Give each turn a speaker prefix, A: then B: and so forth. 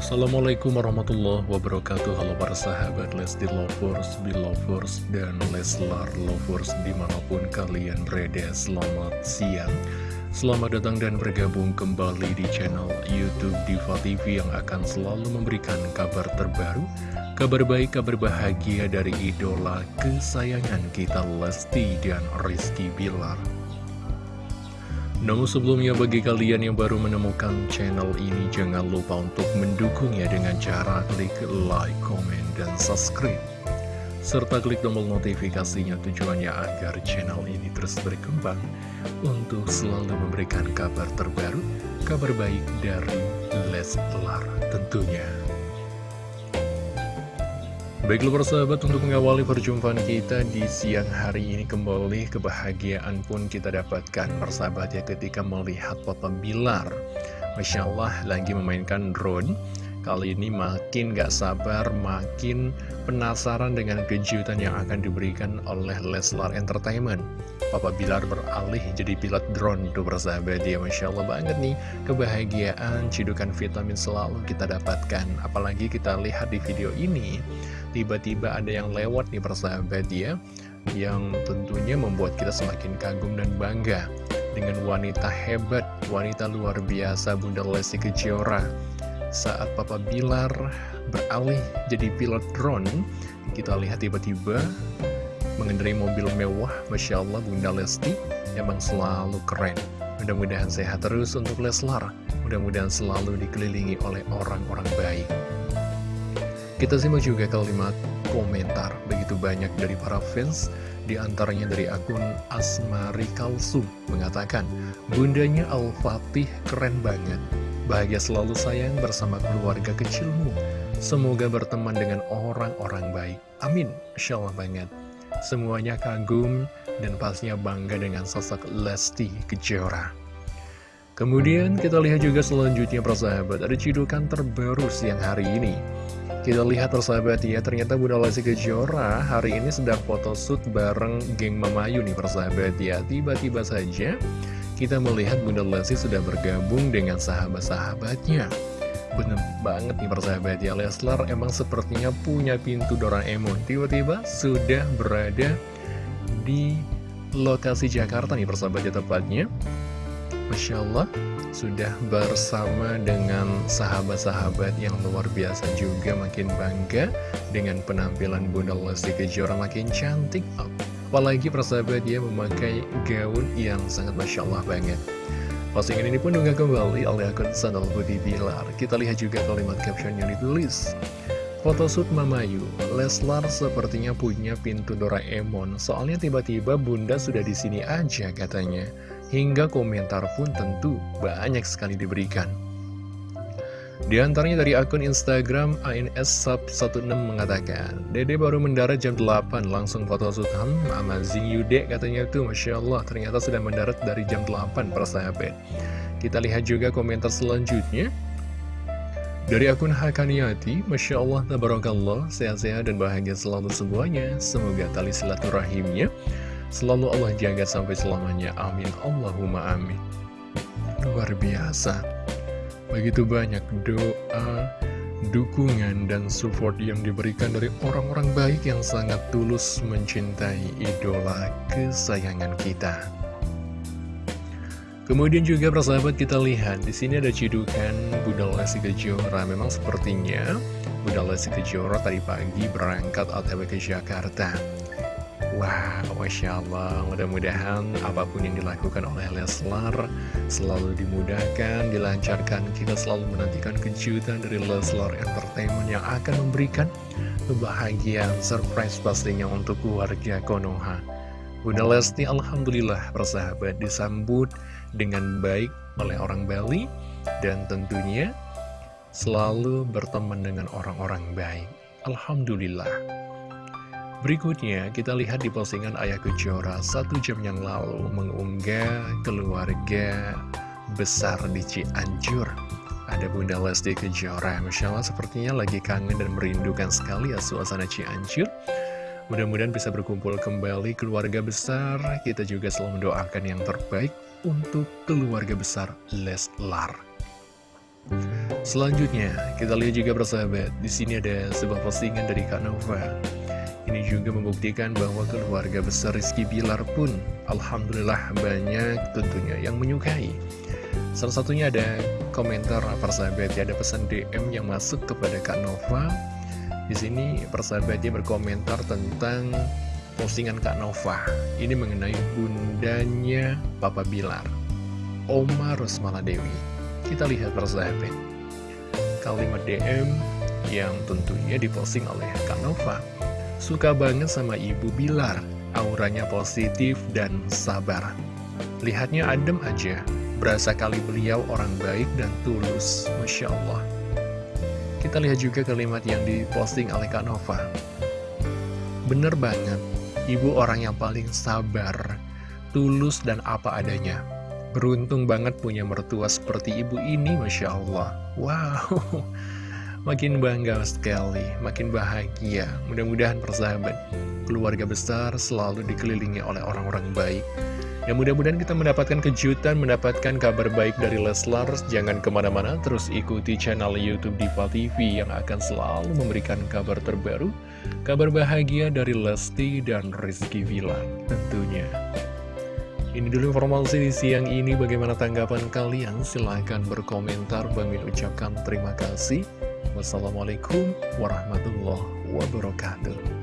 A: Assalamualaikum warahmatullahi wabarakatuh. Halo para sahabat Lesti Lovers, Belovers, dan Leslar Lovers di mana pun kalian berada. Selamat siang. Selamat datang dan bergabung kembali di channel Youtube Diva TV Yang akan selalu memberikan kabar terbaru Kabar baik, kabar bahagia dari idola kesayangan kita Lesti dan Rizky Bilar namun sebelumnya bagi kalian yang baru menemukan channel ini jangan lupa untuk mendukungnya dengan cara klik like, comment, dan subscribe. Serta klik tombol notifikasinya tujuannya agar channel ini terus berkembang untuk selalu memberikan kabar terbaru, kabar baik dari Leslar tentunya. Baiklah persahabat untuk mengawali perjumpaan kita di siang hari ini kembali kebahagiaan pun kita dapatkan persahabat ya ketika melihat Papa Bilar. Masya Allah lagi memainkan drone. Kali ini makin gak sabar, makin penasaran dengan kejutan yang akan diberikan oleh Leslar Entertainment. Papa Bilar beralih jadi pilot drone tuh persahabat ya. Masya Allah banget nih Kebahagiaan, cidukan vitamin selalu kita dapatkan. Apalagi kita lihat di video ini tiba-tiba ada yang lewat nih persahabat ya yang tentunya membuat kita semakin kagum dan bangga dengan wanita hebat, wanita luar biasa Bunda Lesti Kejora. Saat Papa Bilar beralih jadi pilot drone kita lihat tiba-tiba mengendarai mobil mewah Masya Allah Bunda Lesti emang selalu keren. Mudah-mudahan sehat terus untuk Leslar. Mudah-mudahan selalu dikelilingi oleh orang-orang baik kita simak juga kalimat komentar begitu banyak dari para fans di antaranya dari akun Asmari Kalsum mengatakan Bundanya Al-Fatih keren banget. Bahagia selalu sayang bersama keluarga kecilmu. Semoga berteman dengan orang-orang baik. Amin. Insya banget. Semuanya kagum dan pastinya bangga dengan sosok Lesti Kejora Kemudian kita lihat juga selanjutnya persahabat Ada cidukan terbaru siang hari ini kita lihat persahabat ya, ternyata Bunda Lesti Kejora hari ini sedang photoshoot bareng geng Mamayu nih persahabat ya. Tiba-tiba saja kita melihat Bunda Lesti sudah bergabung dengan sahabat-sahabatnya. Bener banget nih persahabat ya, Leslar emang sepertinya punya pintu Doraemon. Tiba-tiba sudah berada di lokasi Jakarta nih persahabat ya tepatnya. Masya Allah sudah bersama dengan sahabat-sahabat yang luar biasa juga makin bangga dengan penampilan Bunda Lesti Kejora makin cantik. Apalagi persahabat dia memakai gaun yang sangat Masya Allah banget. Postingan ini pun juga kembali oleh akun Sandal Budi Bilar. Kita lihat juga kalimat caption yang ditulis. Photoshoot Mamayu, Leslar sepertinya punya pintu Doraemon, soalnya tiba-tiba bunda sudah di sini aja katanya. Hingga komentar pun tentu banyak sekali diberikan. Di antaranya dari akun Instagram ANS16 mengatakan, Dede baru mendarat jam 8 langsung foto hmm, amazing yude katanya tuh Masya Allah ternyata sudah mendarat dari jam 8 persahabat. Kita lihat juga komentar selanjutnya. Dari akun Hakaniati, Masya Allah, Tabarakallah, sehat-sehat dan bahagia selalu semuanya. Semoga tali silaturahimnya selalu Allah jaga sampai selamanya. Amin. Allahumma amin. Luar biasa. Begitu banyak doa, dukungan, dan support yang diberikan dari orang-orang baik yang sangat tulus mencintai idola kesayangan kita. Kemudian juga persahabat kita lihat di sini ada cidukan Bunda Lesti Kejora. Memang sepertinya Bunda Lesti Kejora tadi pagi berangkat OTW ke Jakarta. Wah, wow, Masya Allah, mudah-mudahan apa pun yang dilakukan oleh Leslar selalu dimudahkan, dilancarkan. Kita selalu menantikan kejutan dari Leslar Entertainment yang akan memberikan kebahagiaan, surprise pastinya untuk keluarga Konoha. Bunda Lesti Alhamdulillah persahabat disambut dengan baik oleh orang Bali dan tentunya selalu berteman dengan orang-orang baik. Alhamdulillah. Berikutnya kita lihat di postingan Ayah Kejora satu jam yang lalu mengunggah keluarga besar di Cianjur. Ada Bunda Lesti Kejora, Masya Allah sepertinya lagi kangen dan merindukan sekali ya suasana Cianjur. Mudah-mudahan bisa berkumpul kembali keluarga besar. Kita juga selalu mendoakan yang terbaik untuk keluarga besar Leslar. Selanjutnya, kita lihat juga bersahabat, di sini ada sebuah postingan dari Kak Nova. Ini juga membuktikan bahwa keluarga besar Rizky Bilar pun Alhamdulillah banyak tentunya yang menyukai. Salah satunya ada komentar persahabat, ya, ada pesan DM yang masuk kepada Kak Nova. Di sini persahabatnya berkomentar tentang postingan Kak Nova. Ini mengenai bundanya Papa Bilar, Oma Rosmala Dewi. Kita lihat persahabat kalimat DM yang tentunya diposting oleh Kak Nova. Suka banget sama Ibu Bilar, auranya positif dan sabar. Lihatnya adem aja, berasa kali beliau orang baik dan tulus, Masya Allah. Kita lihat juga kalimat yang diposting oleh Kak Nova. Bener banget, ibu orang yang paling sabar, tulus dan apa adanya. Beruntung banget punya mertua seperti ibu ini, Masya Allah. Wow, makin bangga sekali, makin bahagia. Mudah-mudahan persahabat, keluarga besar selalu dikelilingi oleh orang-orang baik. Ya mudah-mudahan kita mendapatkan kejutan, mendapatkan kabar baik dari Leslar. Jangan ke mana-mana, terus ikuti channel Youtube Diva TV yang akan selalu memberikan kabar terbaru. Kabar bahagia dari Lesti dan Rizky Villa tentunya. Ini dulu informasi di siang ini. Bagaimana tanggapan kalian? Silahkan berkomentar. Bang Min ucapkan terima kasih. Wassalamualaikum warahmatullahi wabarakatuh.